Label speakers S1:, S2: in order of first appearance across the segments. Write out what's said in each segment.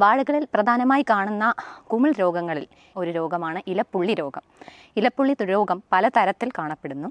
S1: വാഴകളിൽ പ്രധാനമായി കാണുന്ന കുമിൾ രോഗങ്ങളിൽ ഒരു രോഗമാണ് ഇലപ്പുള്ളി രോഗം. ഇലപ്പുള്ളി രോഗം പലതരത്തിൽ കാണപ്പെടുന്നു.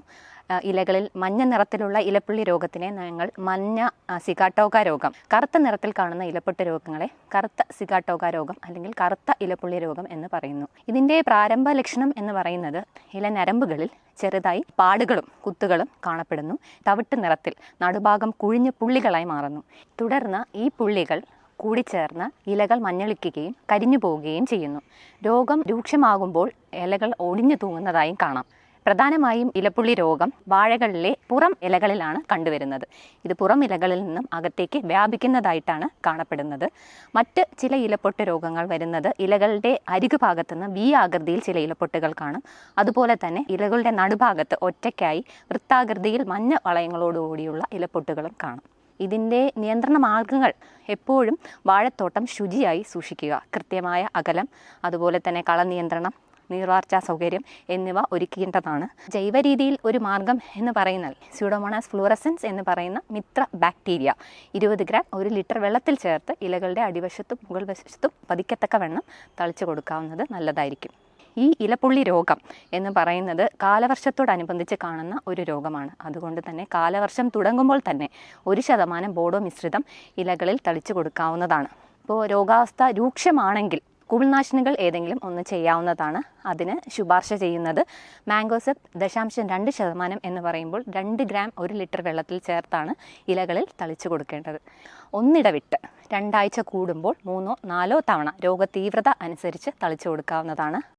S1: ഇലകളിൽ മഞ്ഞ നിറത്തിലുള്ള ഇലപ്പുള്ളി രോഗത്തിനെ ഞങ്ങൾ മഞ്ഞ സിഗാട്ടോക രോഗം. കറുത്ത നിറത്തിൽ കാണുന്ന ഇലപ്പൊട്ട് രോഗങ്ങളെ കറുത്ത സിഗാട്ടോക രോഗം അല്ലെങ്കിൽ കറുത്ത ഇലപ്പുള്ളി രോഗം എന്ന് പറയുന്നു. ഇതിന്റെ പ്രാരംഭ ലക്ഷണം എന്ന് പറയുന്നത് ഇല നരമ്പുകളിൽ ചെറുതായി പാടുകളും കുത്തുകളും കാണപ്പെടുന്നു. തവിട്ട് നിറത്തിൽ നടുഭാഗം കുഴിഞ്ഞ പുള്ളികളായി മാറുന്നു. തുടർന്ന് ഈ പുള്ളികൾ കൂടിച്ചേർന്ന് ഇലകൾ മഞ്ഞളിക്കുകയും കരിഞ്ഞു പോവുകയും ചെയ്യുന്നു. രോഗം രൂക്ഷമാകുമ്പോൾ ഇലകൾ ഒടിഞ്ഞു തൂങ്ങുന്നതായും കാണാം. പ്രധാനമായും ഇലപ്പുള്ളി രോഗം വാഴകളിലെ പുറം ഇലകളിലാണ് കണ്ടുവരുന്നത്. ഇത് പുറം ഇലകളിൽ നിന്നും അകത്തേക്ക് വ്യാപിക്കുന്നതായിട്ടാണ് കാണപ്പെടുന്നത്. മറ്റ് ചില ഇലപ്പൊട്ട് രോഗങ്ങൾ വരുന്നത് ഇലകളുടെ അരികു ഭാഗത്തുനിന്ന് വി ആകൃതിയിൽ ചില ഇലപ്പൊട്ടുകൾ കാണും. അതുപോലെ തന്നെ ഇലകളുടെ നടുഭാഗത്ത് ഒറ്റയ്ക്കായി വൃത്താകൃതിയിൽ മഞ്ഞ വളയങ്ങളോടുകൂടിയുള്ള ഇലപ്പൊട്ടുകളും കാണും. ഇതിന്റെ നിയന്ത്രണ മാർഗങ്ങൾ എപ്പോഴും വാഴത്തോട്ടം ശുചിയായി സൂക്ഷിക്കുക. കൃത്യമായ അകലം അതുപോലെ തന്നെ കളനിയന്ത്രണം നീർവാർച്ചാ സൗകര്യം എന്നിവ ഒരുക്കേണ്ടതാണ്. ജൈവ രീതിയിൽ ഒരു മാർഗം എന്ന് പറയുന്നത് സ്യൂഡോമോണാസ് ഫ്ലൂറസൻസ് എന്ന് പറയുന്ന മിത്ര ബാക്ടീരിയ. ഇരുപത് ഗ്രാം ഒരു ലിറ്റർ വെള്ളത്തിൽ ചേർത്ത് ഇലകളുടെ അടിവശത്തും മുകൾ വശത്തും പതിക്കത്തക്ക വെണ്ണം തളിച്ചു കൊടുക്കാവുന്നത് നല്ലതായിരിക്കും. ഈ ഇലപ്പുള്ളി രോഗം എന്ന് പറയുന്നത് കാലവർഷത്തോടനുബന്ധിച്ച് കാണുന്ന ഒരു രോഗമാണ്. അതുകൊണ്ട് തന്നെ കാലവർഷം തുടങ്ങുമ്പോൾ തന്നെ ഒരു ശതമാനം ബോഡോ മിശ്രിതം ഇലകളിൽ തളിച്ചു കൊടുക്കാവുന്നതാണ്. ഇപ്പോൾ രോഗാവസ്ഥ രൂക്ഷമാണെങ്കിൽ കുമിൾനാശിനികൾ ഏതെങ്കിലും ഒന്ന് ചെയ്യാവുന്നതാണ്. അതിന് ശുപാർശ ചെയ്യുന്നത് മാംഗോസെപ്പ് ദശാംശം രണ്ട് ശതമാനം എന്ന് പറയുമ്പോൾ രണ്ട് ഗ്രാം ഒരു ലിറ്റർ വെള്ളത്തിൽ ചേർത്താണ് ഇലകളിൽ തളിച്ചു കൊടുക്കേണ്ടത്. ഒന്നിടവിട്ട് രണ്ടാഴ്ച കൂടുമ്പോൾ മൂന്നോ നാലോ തവണ രോഗതീവ്രത അനുസരിച്ച് തളിച്ചു കൊടുക്കാവുന്നതാണ്.